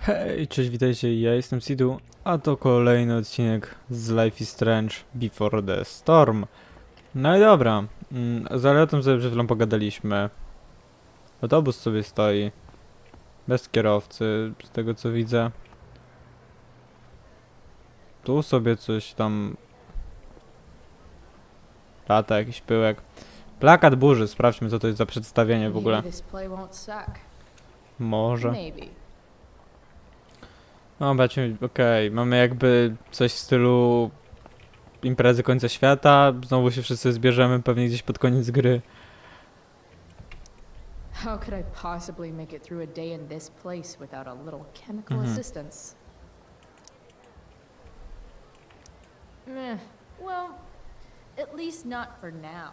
Hej, cześć, witajcie, ja jestem Sidu, a to kolejny odcinek z Life is Strange Before the Storm. No i dobra, mm, z Aletem sobie przed chwilą pogadaliśmy. Autobus sobie stoi, bez kierowcy, z tego co widzę. Tu sobie coś tam... Lata, jakiś pyłek. Plakat burzy, sprawdźmy co to jest za przedstawienie w ogóle. Może. Maybe. No, bacie, okej, mamy jakby coś w stylu imprezy końca świata, znowu się wszyscy zbierzemy pewnie gdzieś pod koniec gry. How could I possibly make it through a day in this place without a little chemical Mhm. assistance? Meh. Well, at least not for now.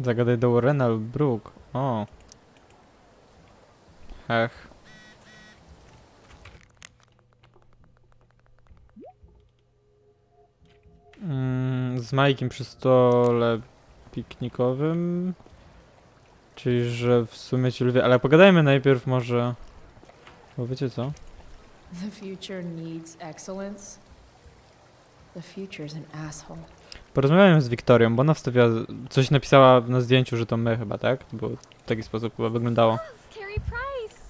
Zagadaj do Warrena lub Brook. O. Hech. Mm, z Majkiem przy stole piknikowym. Czyli, że w sumie ci lubię, ale pogadajmy najpierw może... Bo wiecie co? The future needs excellence. The future's an asshole. Porozmawiałem z Wiktorią, bo ona wstawiła, coś napisała na zdjęciu, że to my chyba, tak? Bo w taki sposób chyba wyglądało. Carrie Price.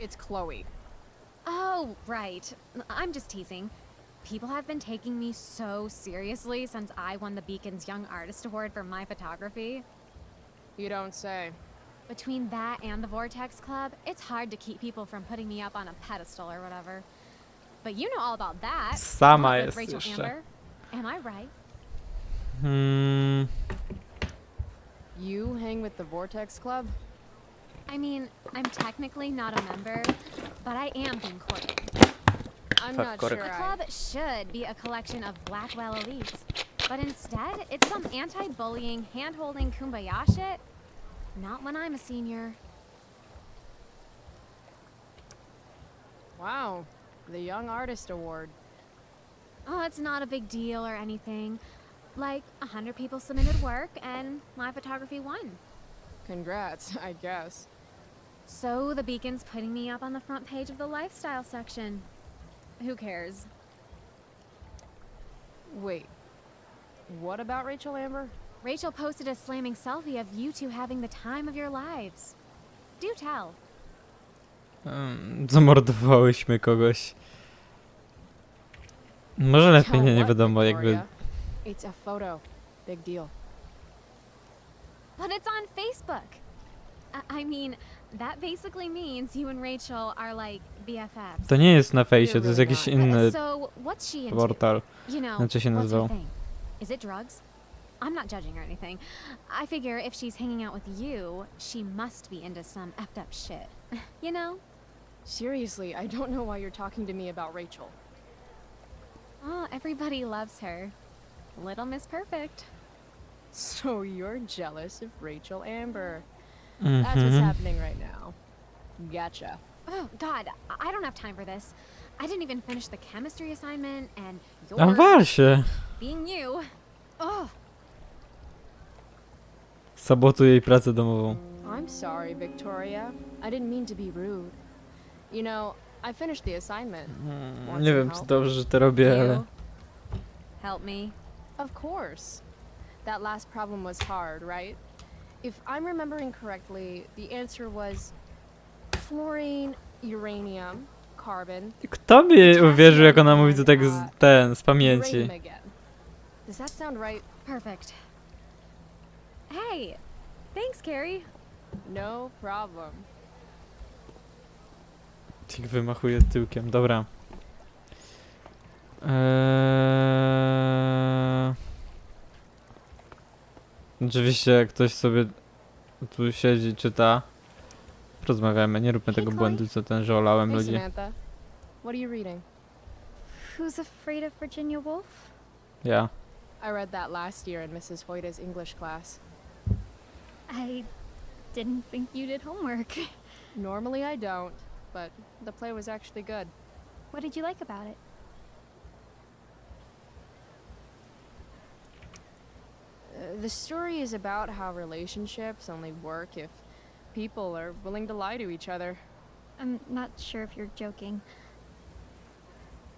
It's Chloe. Oh, right. I'm just teasing. People have been taking me so seriously since I won the Beacon's Young Artist Award for my photography. You don't say. Between that and the Vortex Club, it's hard to keep people from putting me up on a pedestal or whatever. But you know all about that. Sama jest Rachel jeszcze. Amber. Am I right? Hmm, You hang with the Vortex Club? I mean, I'm technically not a member, but I am being courted. I'm not sure The club should be a collection of Blackwell elites, but instead, it's some anti-bullying, hand-holding kumbaya shit. Not when I'm a senior. Wow. The Young Artist Award. Oh, it's not a big deal or anything. Like, a hundred people submitted work, and my photography won. Congrats, I guess. So the Beacon's putting me up on the front page of the lifestyle section. Who cares? Wait. What about Rachel Amber? Rachel posted a slamming selfie of you two having the time of your lives. Do tell. um, zamordowałyśmy kogoś. Może lepiej Tell nie, nie wiadomo, jakby... Victoria? It's a photo. Big deal. But it's on Facebook. I, I mean, that basically means you and Rachel are like BFFs. To nie jest na fejsie, to jest jakiś inny So, what's she into? portal. You know, Znaczy się what's her nazywał. thing? Is it drugs? I'm not judging or anything. I figure if she's hanging out with you, she must be into some effed up shit. you know? Seriously, I don't know why you're talking to me about Rachel. Oh, everybody loves her. Little Miss Perfect. So you're jealous of Rachel Amber. That's what's Mhm. happening right now. Gotcha. Oh, God, I I don't have time for this. I didn't even finish the chemistry assignment, and you're wal się! being you. Oh, Sabotuje jej pracę domową. I'm sorry, Victoria. I didn't mean to be rude. You know, I finished the assignment. Hmm, nie wiem, czy dobrze, że to robię, ale... Help me. Of course. That last problem was hard, right? If I'm remembering correctly, the answer was fluorine, uranium, carbon, Kto by uwierzył, jak ona mówi to tak z, ten, z pamięci? Does that sound right? Perfect. Hey, thanks, Carrie. No problem. Tik wymachuje tyłkiem, dobra. Eee... Oczywiście jak ktoś sobie tu siedzi, czyta, rozmawiamy, nie róbmy tego Chloe. błędu, co ten, że olałem Hey, ludzi. Samantha. What are you reading? Who's afraid of Virginia Woolf? Ja. I read that last year in Mrs. Hoyta's English class. I didn't think you did homework. Normally I don't, but the play was actually good. What did you like about it? The story is about how relationships only work if people are willing to lie to each other. I'm not sure if you're joking.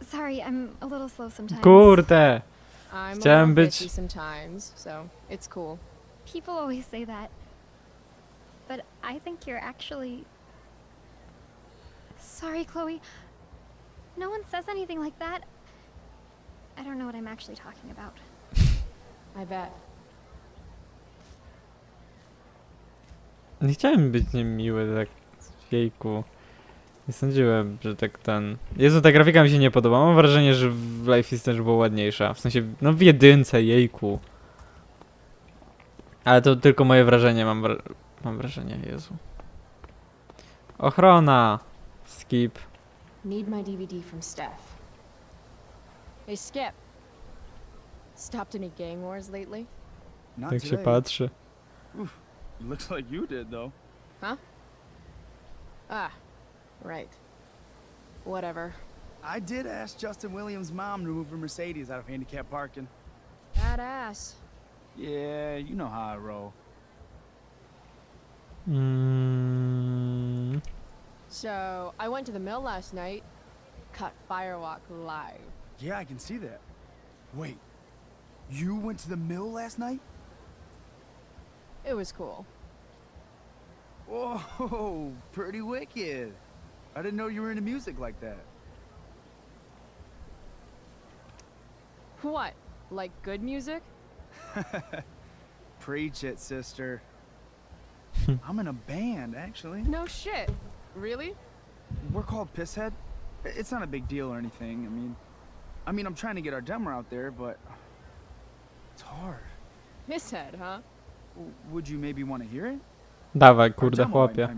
Sorry, I'm a little slow sometimes. Kurde! I'm a Chciałem little być- sometimes, so it's cool. People always say that. But I think you're actually. Sorry, Chloe. No one says anything like that. I don't know what I'm actually talking about. I bet. Nie chciałem być niemiły, tak jejku. Nie sądziłem, że tak ten... Jezu, ta grafika mi się nie podoba. Mam wrażenie, że w Life is Strange była ładniejsza. W sensie, no w jedynce, jejku. Ale to tylko moje wrażenie, mam, wra mam wrażenie, Jezu. Ochrona! Skip. Need my DVD from Steph. Hey, Skip. Stopped any gang wars lately? Not Tak się patrzy. Looks like you did though. Huh? Ah, right. Whatever. I did ask Justin Williams' mom to move her Mercedes out of handicap parking. Badass. Yeah, you know how I roll. Mm, So, I went to the mill last night. Cut Firewalk live. Yeah, I can see that. Wait, you went to the mill last night? It was cool. Whoa, pretty wicked. I didn't know you were into music like that. What? Like good music? Preach it, sister. I'm in a band, actually. No shit. Really? We're called Pisshead. I- It's not a big deal or anything. I mean, I mean, I'm trying to get our demo out there, but it's hard. Misshead, huh? Would you maybe want to hear it? dawaj, kurde, chłopie.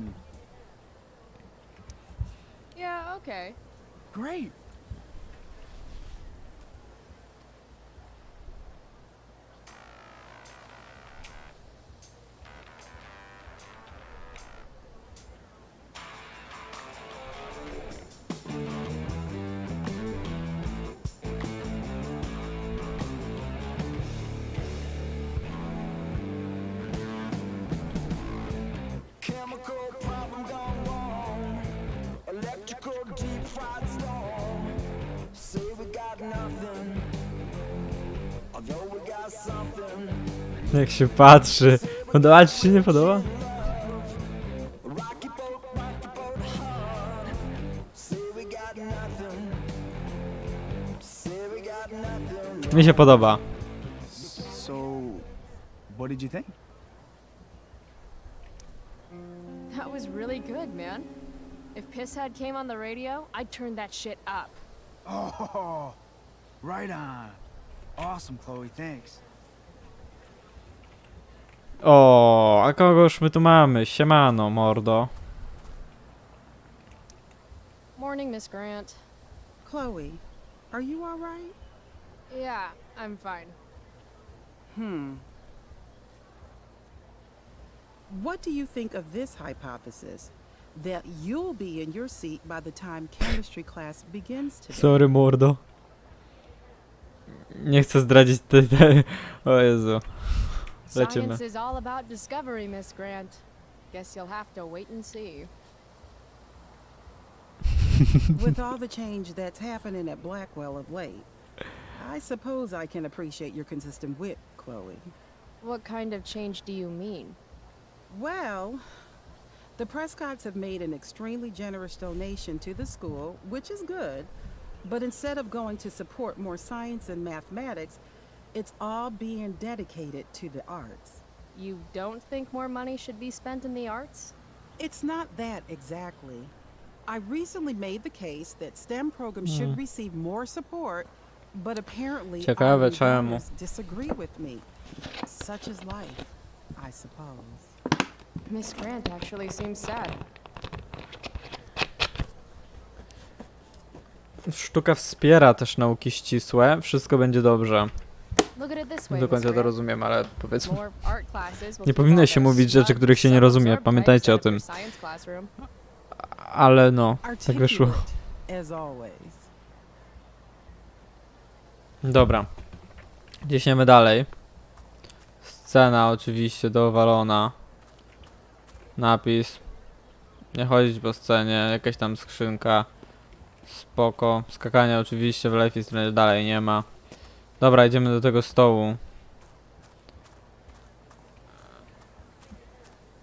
Yeah, okay. Great. Się patrzy. Podoba ci się, nie podoba? Rocky boat, rocky boat hard. Say we got nothing. Say we got nothing. Mi się podoba. So, what did you think? That was really good, man. If Pisshead came on the radio, I'd turn that shit up. Oh, right on. Awesome, Chloe. Thanks. O, a kogoż my tu mamy? Siemano, mordo. Morning, Miss Grant. Chloe, are you all right? Yeah, I'm fine. Hmm. What do you think of this hypothesis? That you'll be in your seat by the time chemistry class begins today. Sorry, mordo. Nie chcę zdradzić te, te... O Jezu. Lecimy. Science is all about discovery, Miss Grant. Guess you'll have to wait and see. With all the change that's happening at Blackwell of late, I suppose I can appreciate your consistent wit, Chloe. What kind of change do you mean? Well, the Prescotts have made an extremely generous donation to the school, which is good. But instead of going to support more science and mathematics, it's all being dedicated to the arts. You don't think more money should be spent in the arts? It's not that exactly. I recently made the case that STEM programs should receive more support, but apparently Ciekawe czemu. disagree with me. Such is life, I suppose. Miss Grant actually seems sad. Sztuka wspiera też nauki ścisłe. Wszystko będzie dobrze. Nie do końca to rozumiem, ale powiedzmy. Nie powinno się mówić rzeczy, których się nie rozumie. Pamiętajcie o tym. Ale no, tak wyszło. Dobra. Ciśniemy dalej. Cena oczywiście dowalona. Napis. Nie chodzić po scenie, jakaś tam skrzynka. Spoko. Skakania oczywiście w Life is Strange dalej nie ma. Dobra, idziemy do tego stołu.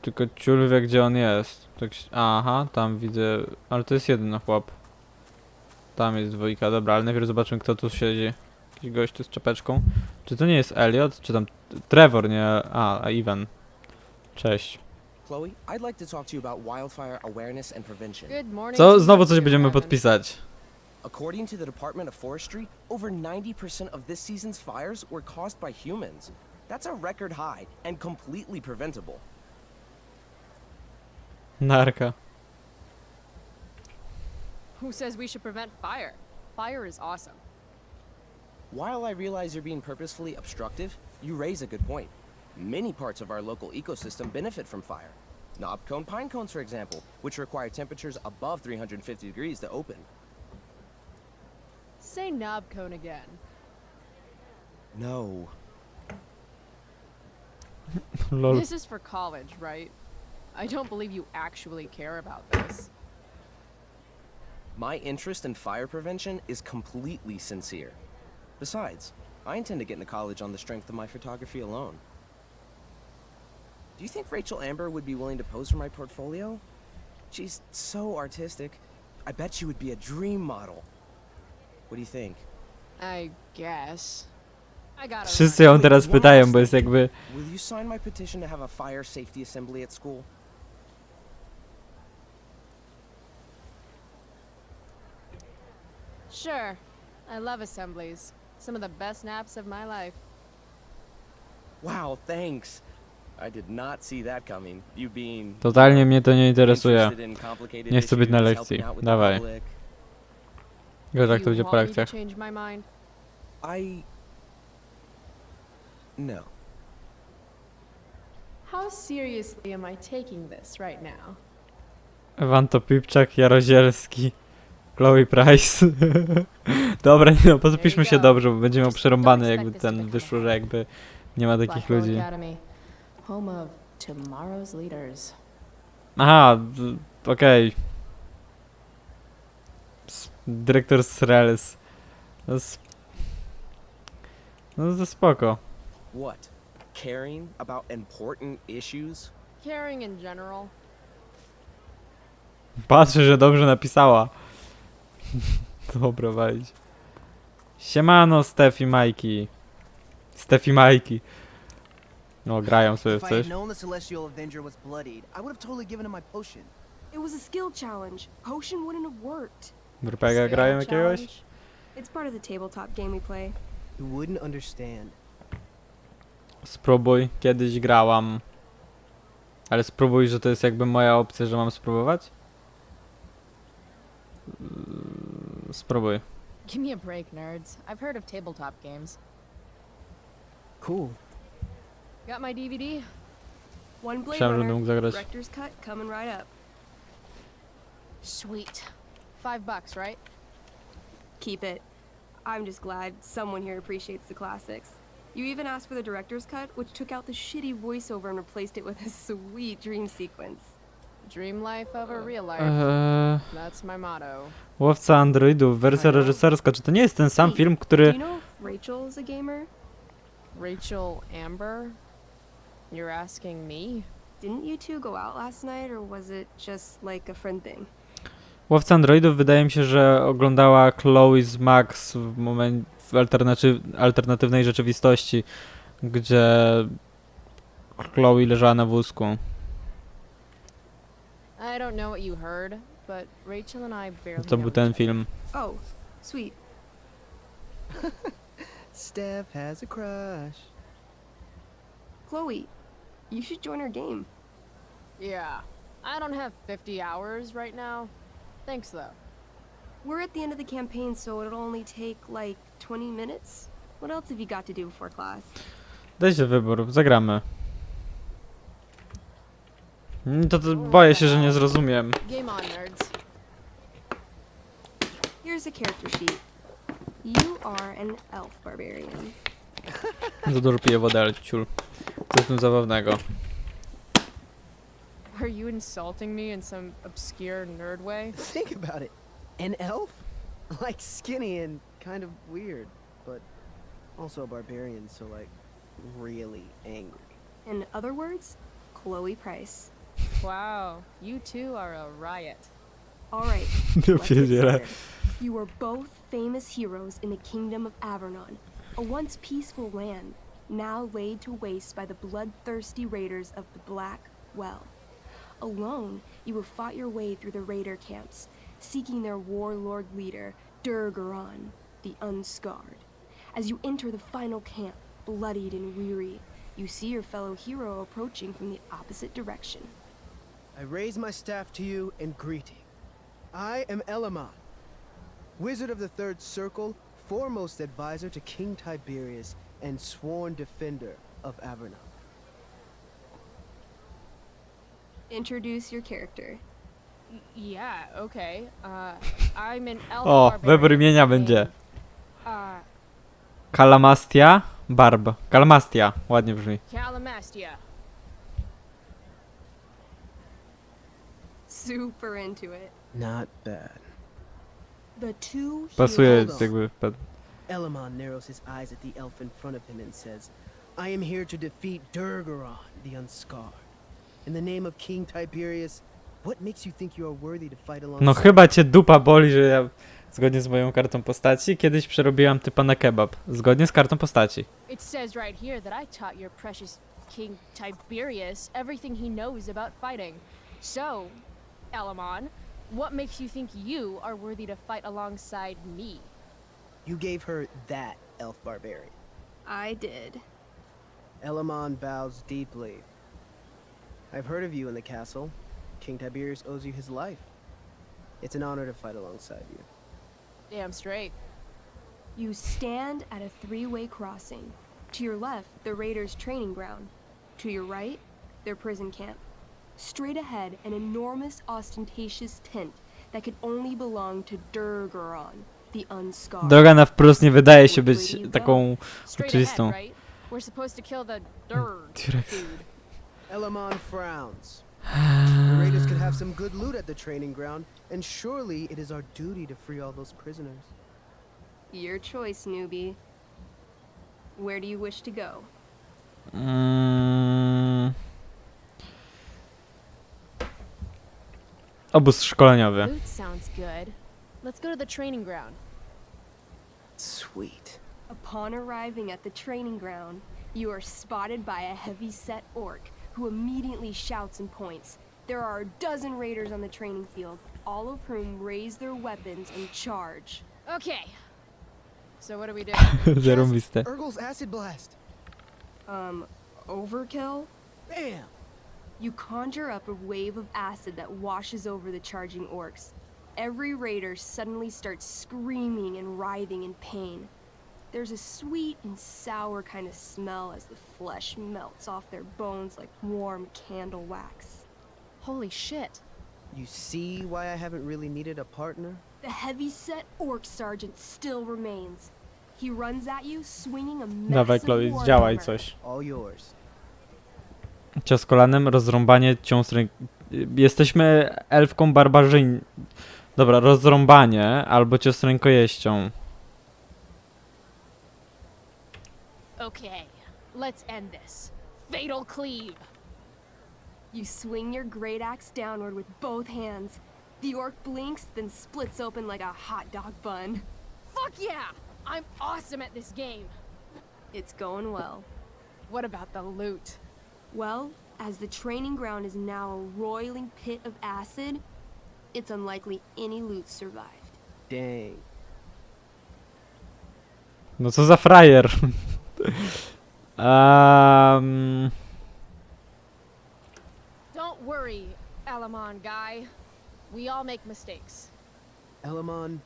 Tylko ciul wie gdzie on jest. Tak, aha, tam widzę. Ale to jest jeden chłop. Tam jest dwójka, dobra, ale najpierw zobaczmy kto tu siedzi. Jakiś gościu z czapeczką. Czy to nie jest Elliot? Czy tam Trevor, nie? A, a Ivan. Cześć. Chloe, I'd like to talk to you about wildfire awareness and prevention. Good morning. Co? Znowu coś będziemy podpisać. According to the Department of Forestry, over 90% of this season's fires were caused by humans. That's a record high and completely preventable. Narka. Who says we should prevent fire? Fire is awesome. While I realize you're being purposefully obstructive, you raise a good point. Many parts of our local ecosystem benefit from fire. Knob cone pine cones, for example, which require temperatures above 350 degrees to open. Say knob cone again. No. This is for college, right? I don't believe you actually care about this. My interest in fire prevention is completely sincere. Besides, I intend to get into college on the strength of my photography alone. Do you think Rachel Amber would be willing to pose for my portfolio? She's so artistic. I bet she would be a dream model. What do you think? I guess. Wszyscy ją teraz pytają, bo jest jakby... Will you sign my petition to have a fire safety assembly at school? Sure. I love assemblies. Some of the best naps of my life. Wow, thanks. I did not see that coming. You being Totalnie mnie to nie interesuje. Nie chcę być na lekcji. Dawaj. Gorzej jak to będzie po want me to lekcjach. change my mind? I. No. How seriously am I taking this right now? Wanto Pipczak, Jarozielski, Chloe Price. Dobra, nie no, podpiszmy się dobrze, bo będzie miał Just przerąbane jakby ten wyszło, że jakby nie ma takich ludzi. Academy, home of tomorrow's leaders. Aha, okej. S- Dyrektor Srels. No, no to spoko. What? Caring about important issues? Caring in general. Patrzę, że dobrze napisała. Dobra, wejdź. Siemano, Stef i Majki. Stef i Majki. No, grają sobie w coś. known the Celestial Avenger was bloodied, I would have totally given him my potion. It was a skill challenge. Potion wouldn't have worked. RPG grają jakiegoś? It's part of the tabletop game we play. You wouldn't understand. Spróbuj, kiedyś grałam. Ale spróbuj, że to jest jakby moja opcja, że mam spróbować? Mm, Spróbuj. Give me a break, nerds. I've heard of tabletop games. Cool. Got my DVD? One Blade Runner. Director's cut coming right up. Sweet. Five bucks, right? Keep it. I'm just glad someone here appreciates the classics. You even asked for the director's cut, which took out the shitty voiceover and replaced it with a sweet dream sequence. Dream life over uh-huh. real life. Eee, That's my motto. Łowca androidów, wersja reżyserska. Czy to nie jest ten sam film, który... Do you know if Rachel is a gamer? Rachel Amber? You're asking me? Didn't you two go out last night, or was it just like a friend thing? Łowca androidów wydaje mi się, że oglądała Chloe z Max w momencie w alternatyw, alternatywnej rzeczywistości, gdzie Chloe leżała na wózku. I don't know what you heard, but Rachel and I barely To know był each ten other. film. Oh, sweet. Steph has a crush. Chloe, you should join our game. Yeah. I don't have 50 hours right now. Thanks, though. We're at the end of the campaign, so it'll only take like 20 minutes. What else have you got to do before class? Dajcie wybór, zagramy. Mm, To, to boję się, że nie zrozumiem. Game on, nerds. Here's a character sheet. You are an elf barbarian. Za dużo piję wodę, ale ciul. Co w tym zabawnego? Are you insulting me in some obscure nerd way? Think about it. An elf? Like skinny and kind of weird, but also a barbarian, so like really angry. In other words, Chloe Price. Wow, you two are a riot. All right. Ja let's get You are both famous heroes in the kingdom of Avernon, a once peaceful land, now laid to waste by the bloodthirsty raiders of the Black Well. Alone, you have fought your way through the raider camps, seeking their warlord leader, Durgaron, the Unscarred. As you enter the final camp, bloodied and weary, you see your fellow hero approaching from the opposite direction. I raise my staff to you in greeting. I am Elamon, Wizard of the Third Circle, foremost advisor to King Tiberius, and sworn defender of Avernon. Introduce your character. Yeah, okay. Uh, I'm an elf O, barbarian wybór imienia named, będzie. Uh, Calamastia? Barb. Calamastia. Ładnie brzmi. Calamastia. Super into it. Not bad. The two Pasuje heroes. jakby... pe- Elamon narrows his eyes at the elf in front of him and says, I am here to defeat Durgaron, the Unscarred. In the name of King Tiberius, what makes you think you are worthy to fight alongside No chyba cię dupa boli, że ja zgodnie z moją kartą postaci kiedyś przerobiłam typa na kebab. Zgodnie z kartą postaci. It says right here that I taught your precious King Tiberius everything he knows about fighting. So, Elamon, what makes you think you are worthy to fight alongside me? You gave her that elf barbarian. I did. Elamon bows deeply. I've heard of you in the castle. King Tiberius owes you his life. It's an honor to fight alongside you. Damn straight. You stand at a three-way crossing. To your left, the raiders' training ground. To your right, their prison camp. Straight ahead, an enormous, ostentatious tent that could only belong to Durgaron, the Unscarred. Droga na wprost nie wydaje się być taką... Straight Oczywistą. We're supposed to kill the Durg dude. Elamon frowns. The raiders could have some good loot at the training ground, and surely it is our duty to free all those prisoners. Your choice, newbie. Where do you wish to go? Mm. Obóz szkoleniowy. Loot sounds good. Let's go to the training ground. Sweet. Upon arriving at the training ground, you are spotted by a heavy-set orc who immediately shouts and points. There are a dozen raiders on the training field, all of whom raise their weapons and charge. Okay. So what do we do? Zarąbiste. Urgel's acid blast. Um, overkill? Bam! You conjure up a wave of acid that washes over the charging orcs. Every raider suddenly starts screaming and writhing in pain. There's a sweet and sour kind of smell as the flesh melts off their bones like warm candle wax. Holy shit. You see why I haven't really needed a partner? The heavy-set orc sergeant still remains. He runs at you, swinging a Dawaj massive Chloe, hammer. coś. All yours. Cios kolanem, rozrąbanie, cios ręk... Jesteśmy elfką barbarzyń... Dobra, rozrąbanie albo cios rękojeścią. Okay. Let's end this. Fatal cleave. You swing your great axe downward with both hands. The orc blinks, then splits open like a hot dog bun. Fuck yeah! I'm awesome at this game. It's going well. What about the loot? Well, as the training ground is now a roiling pit of acid, it's unlikely any loot survived. Dang. No co za frajer. um, Don't worry, Alamon guy. We all make mistakes. Elamon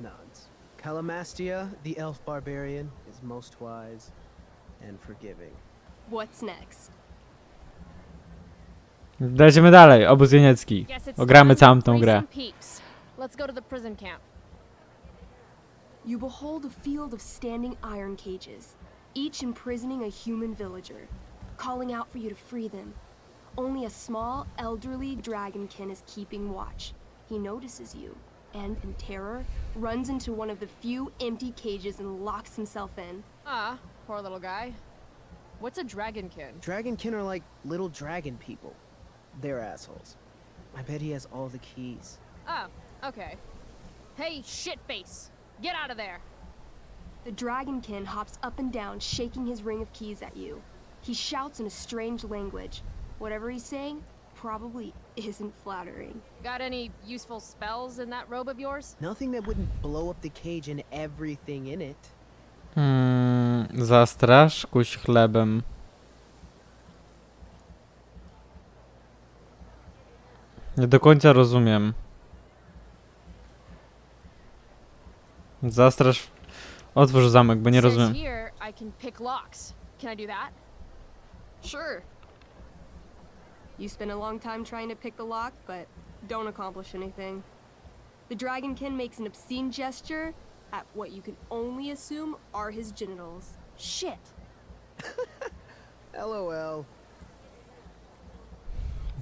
nods. Calamastia, the elf barbarian, is most wise and forgiving. What's next? Lecimy dalej, obóz jeniecki. Ogramy time całą tą grę. Let's go to the prison camp. You behold a field of standing iron cages. each imprisoning a human villager, calling out for you to free them. Only a small, elderly dragonkin is keeping watch. He notices you, and in terror, runs into one of the few empty cages and locks himself in. Ah, poor little guy. What's a dragonkin? Dragonkin are like little dragon people. They're assholes. I bet he has all the keys. Oh, okay. Hey, shitface! Get out of there! The dragonkin hops up and down, shaking his ring of keys at you. He shouts in a strange language. Whatever he's saying probably isn't flattering. Got any useful spells in that robe of yours? Nothing that wouldn't blow up the cage and everything in it. Hmm, zastrasz, kuś chlebem. Nie do końca rozumiem. Zastrasz... Otwórz zamek, bo nie rozumiem. here I can pick locks. Can I do that? Sure. You spend a long time trying to pick the lock, but don't accomplish anything. The dragonkin makes an obscene gesture at what you can only assume are his genitals. Shit! LOL.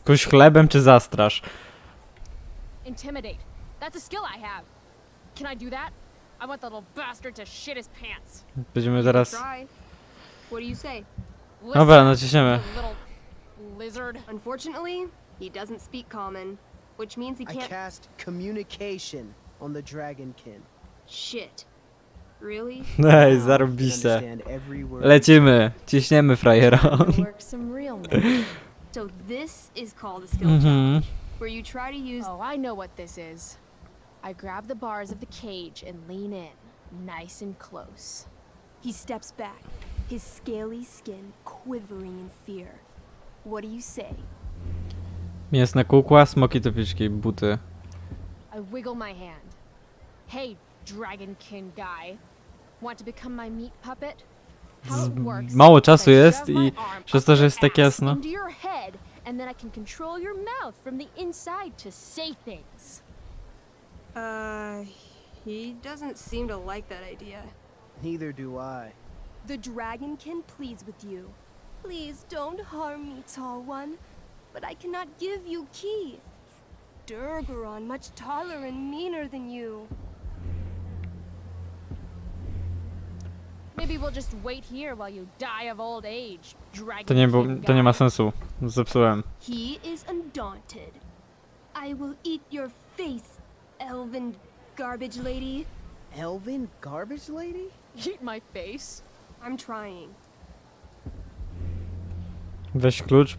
Kuś chlebem czy zastrasz? Intimidate. That's a skill I have. Can I do that? I want the little bastard to shit his pants. Będziemy teraz... Try. What do you say? Dobra, naciśniemy. little lizard. Unfortunately, he doesn't speak common, which means he I can't. cast communication on the dragonkin. Shit. Really? Ej, I word. Lecimy, ciśniemy frajera. So this is called a skill Mhm. challenge, where you try to use Oh, I know what this is. I grab the bars of the cage and lean in, nice and close. He steps back, his scaly skin quivering in fear. What do you say? Mięsne kukła, smoki topiczki, buty. I wiggle my hand. Hey, dragonkin guy. Want to become my meat puppet? How it Z- works mało czasu jest i przez to, że jest tak jasno. Your head, and then I can control your mouth from the inside to say things. Uh, he doesn't seem to like that idea. Neither do I. The dragonkin pleads with you. Please don't harm me, tall one. But I cannot give you key. Durgaron, much taller and meaner than you. Maybe we'll just wait here while you die of old age, dragonkin To nie, było, to nie ma guy. sensu. Zepsułem. He is undaunted. I will eat your face, elven garbage lady. Elvin garbage lady? Eat my face. I'm trying. Weź klucz.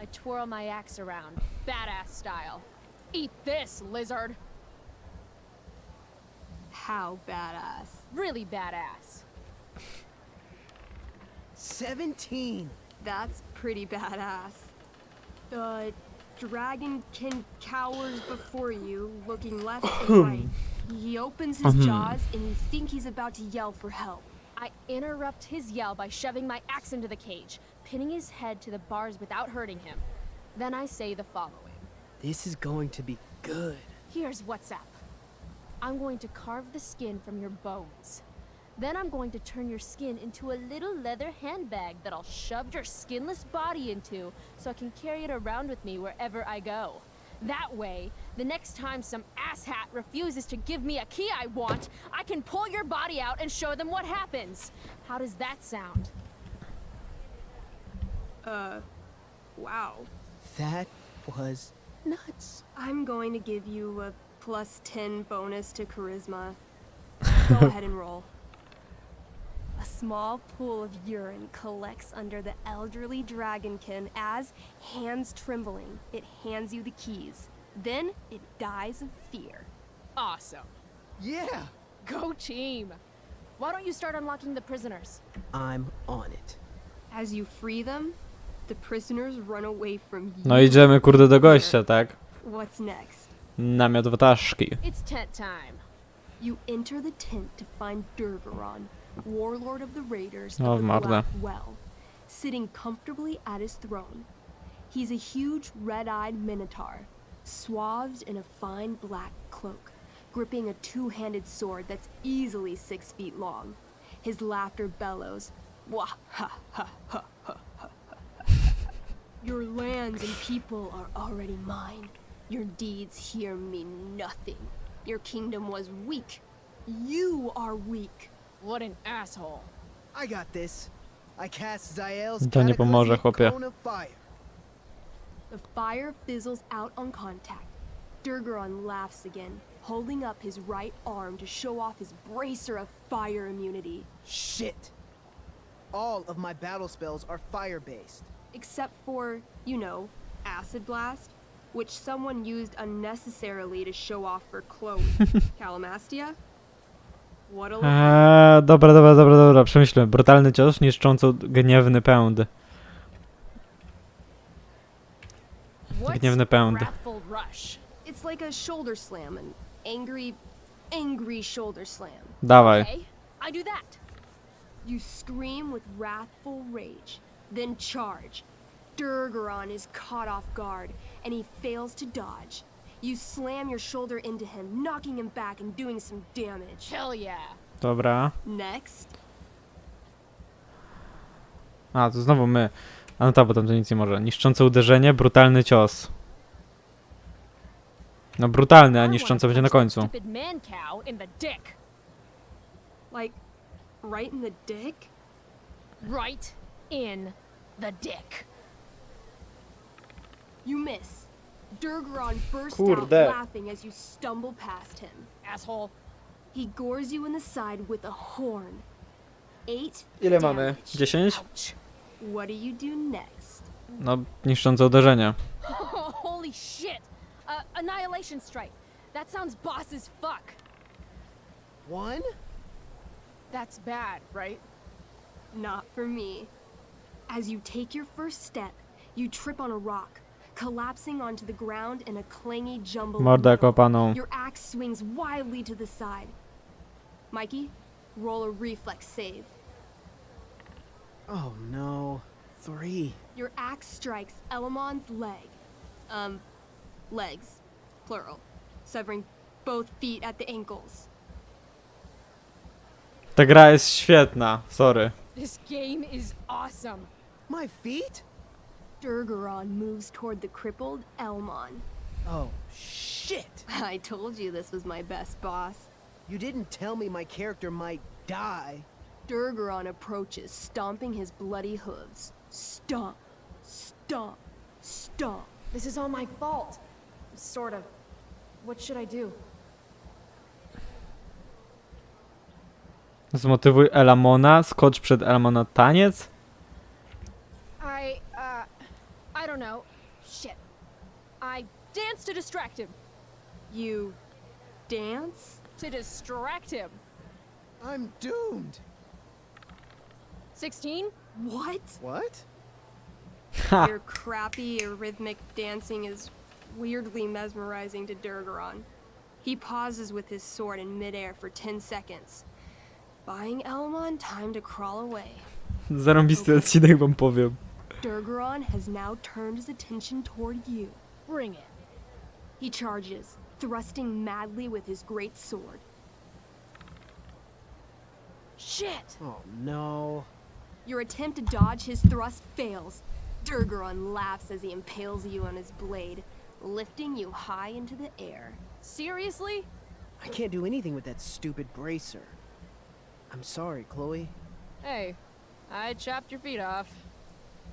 I twirl my axe around, badass style. Eat this, lizard. How badass. Really badass. 17! That's pretty badass. The dragonkin cowers before you, looking left and right. He opens his jaws and you think he's about to yell for help. I interrupt his yell by shoving my axe into the cage, pinning his head to the bars without hurting him. Then I say the following This is going to be good. Here's what's up I'm going to carve the skin from your bones. Then I'm going to turn your skin into a little leather handbag that I'll shove your skinless body into so I can carry it around with me wherever I go. That way, the next time some asshat refuses to give me a key I want, I can pull your body out and show them what happens. How does that sound? Uh, wow. That was nuts. I'm going to give you a plus 10 bonus to charisma. Go ahead and roll. A small pool of urine collects under the elderly dragonkin as, hands trembling, it hands you the keys. Then it dies of fear. Awesome. Yeah! Go team! Why don't you start unlocking the prisoners? I'm on it. As you free them, the prisoners run away from you. No idziemy kurde do gościa, tak? What's next? Namiot wataszki. It's tent time. You enter the tent to find Durgaron, warlord of the raiders Oh, of the. Black Well, sitting comfortably at his throne. He's a huge red-eyed minotaur, swathed in a fine black cloak, gripping a two-handed sword that's easily six feet long. His laughter bellows. Wah ha ha ha ha ha. Your lands and people are already mine. Your deeds here mean nothing. Your kingdom was weak. You are weak. What an asshole. I got this. I cast Zael's To nie pomoże, chłopie. cone of fire. The fire fizzles out on contact. Durgaron laughs again, holding up his right arm to show off his bracer of fire immunity. Shit. All of my battle spells are fire-based. Except for, you know, Acid Blast, which someone used unnecessarily to show off for Chloe. Calamastia? Eee, dobra, dobra, dobra, dobra, przemyślę. Brutalny cios, niszcząco gniewny pęd. Gniewny pęd. It's like a shoulder slam, an angry, angry shoulder slam. Dawaj. I do that. You scream with wrathful rage, then charge. Durgaron is caught off guard, and he fails to dodge. You slam your shoulder into him, knocking him back and doing some damage. Hell yeah. Dobra. Next, A, to znowu my. A no tak, bo tam to nic nie może. Niszczące uderzenie, brutalny cios. No brutalny, a niszczące będzie na końcu. Like, right in the dick? Right in the dick. You miss. Durgaron bursts Kurde. out laughing as you stumble past him. Asshole. He gores you in the side with a horn. Eight Ile mamy? damage. 10? Ouch. What do you do next? No, niszczące uderzenie. Holy shit. Uh, annihilation strike. That sounds boss as fuck. One? That's bad, right? Not for me. As you take your first step, you trip on a rock, collapsing onto the ground in a clangy jumble. of Mordę kopaną. Your axe swings wildly to the side. Mikey, roll a reflex save. Oh no. Three. Your axe strikes Elamon's leg. Um, legs, plural, severing both feet at the ankles. Ta gra jest świetna, sorry. This game is awesome. My feet? Durgaron moves toward the crippled Elmon. Oh, shit. I told you this was my best boss. You didn't tell me my character might die. Durgaron approaches, stomping his bloody hooves. Stomp, stomp, stomp. This is all my fault. Sort of. What should I do? Zmotywuj Elamona, skocz przed Elamona taniec? I, uh, I don't know. Shit. I dance to distract him. You dance? To distract him. I'm doomed. 16? What? What? Your crappy, rhythmic dancing is weirdly mesmerizing to Durgaron. He pauses with his sword in midair for 10 seconds, buying Elmon time to crawl away. Zarąbisty odcinek wam powiem. Durgaron has now turned his attention toward you. Bring it. He charges, thrusting madly with his great sword. Shit! Oh no. Your attempt to dodge his thrust fails. Durgaron laughs as he impales you on his blade, lifting you high into the air. Seriously? I can't do anything with that stupid bracer. I'm sorry, Chloe. Hey, I chopped your feet off.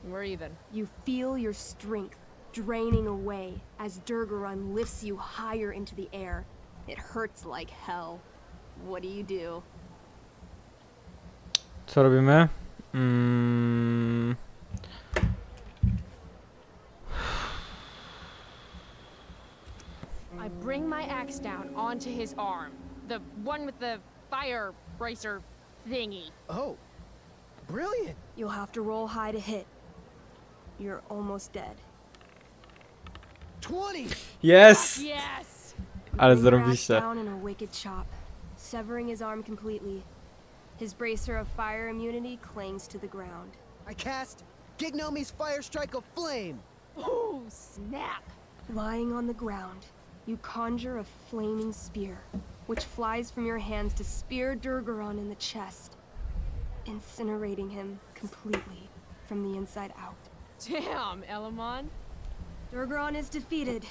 We're even. You feel your strength draining away as Durgaron lifts you higher into the air. It hurts like hell. What do you do? Co robimy? Mm, I bring my axe down onto his arm. The one with the fire bracer thingy. Oh. Brilliant. You'll have to roll high to hit. You're almost dead. 20. Yes! Yes! Ale Bring your axe zarobiście. down in a wicked chop, severing his arm completely. His bracer of fire immunity clings to the ground. I cast Gignomi's Fire Strike of Flame. Oh, snap! Lying on the ground, you conjure a flaming spear, which flies from your hands to spear Durgaron in the chest. incinerating him completely from the inside out. Damn, Elamon. Durgron is defeated,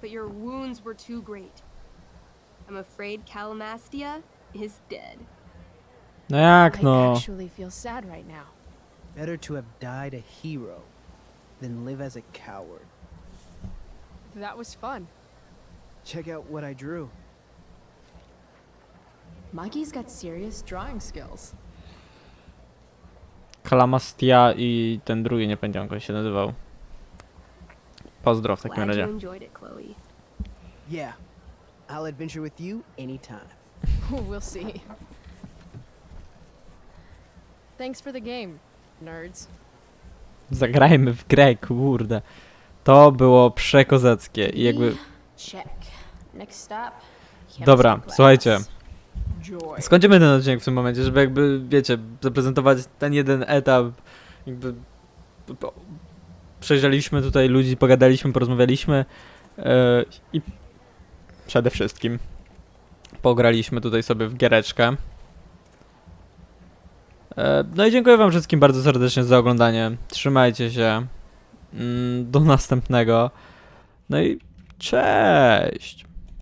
but your wounds were too great. I'm afraid Calamastia is dead. No jak I actually feel sad right now. Better to have died a hero than live as a coward. That was fun. Check out what I drew. Mikey's got serious drawing skills. Kalamastia i ten drugi, nie pamiętam jak on się nazywał. Pozdro w takim razie. enjoyed it, Chloe. Yeah, I'll adventure with you anytime. we'll see. Thanks for the game, nerds. Zagrajmy w grę, kurde. To było przekozackie i jakby... Dobra, słuchajcie. Skończymy ten odcinek w tym momencie, żeby jakby, wiecie, zaprezentować ten jeden etap, jakby przejrzeliśmy tutaj ludzi, pogadaliśmy, porozmawialiśmy e, i przede wszystkim pograliśmy tutaj sobie w giereczkę. E, no i dziękuję wam wszystkim bardzo serdecznie za oglądanie. Trzymajcie się. Mm, Do następnego. No i cześć!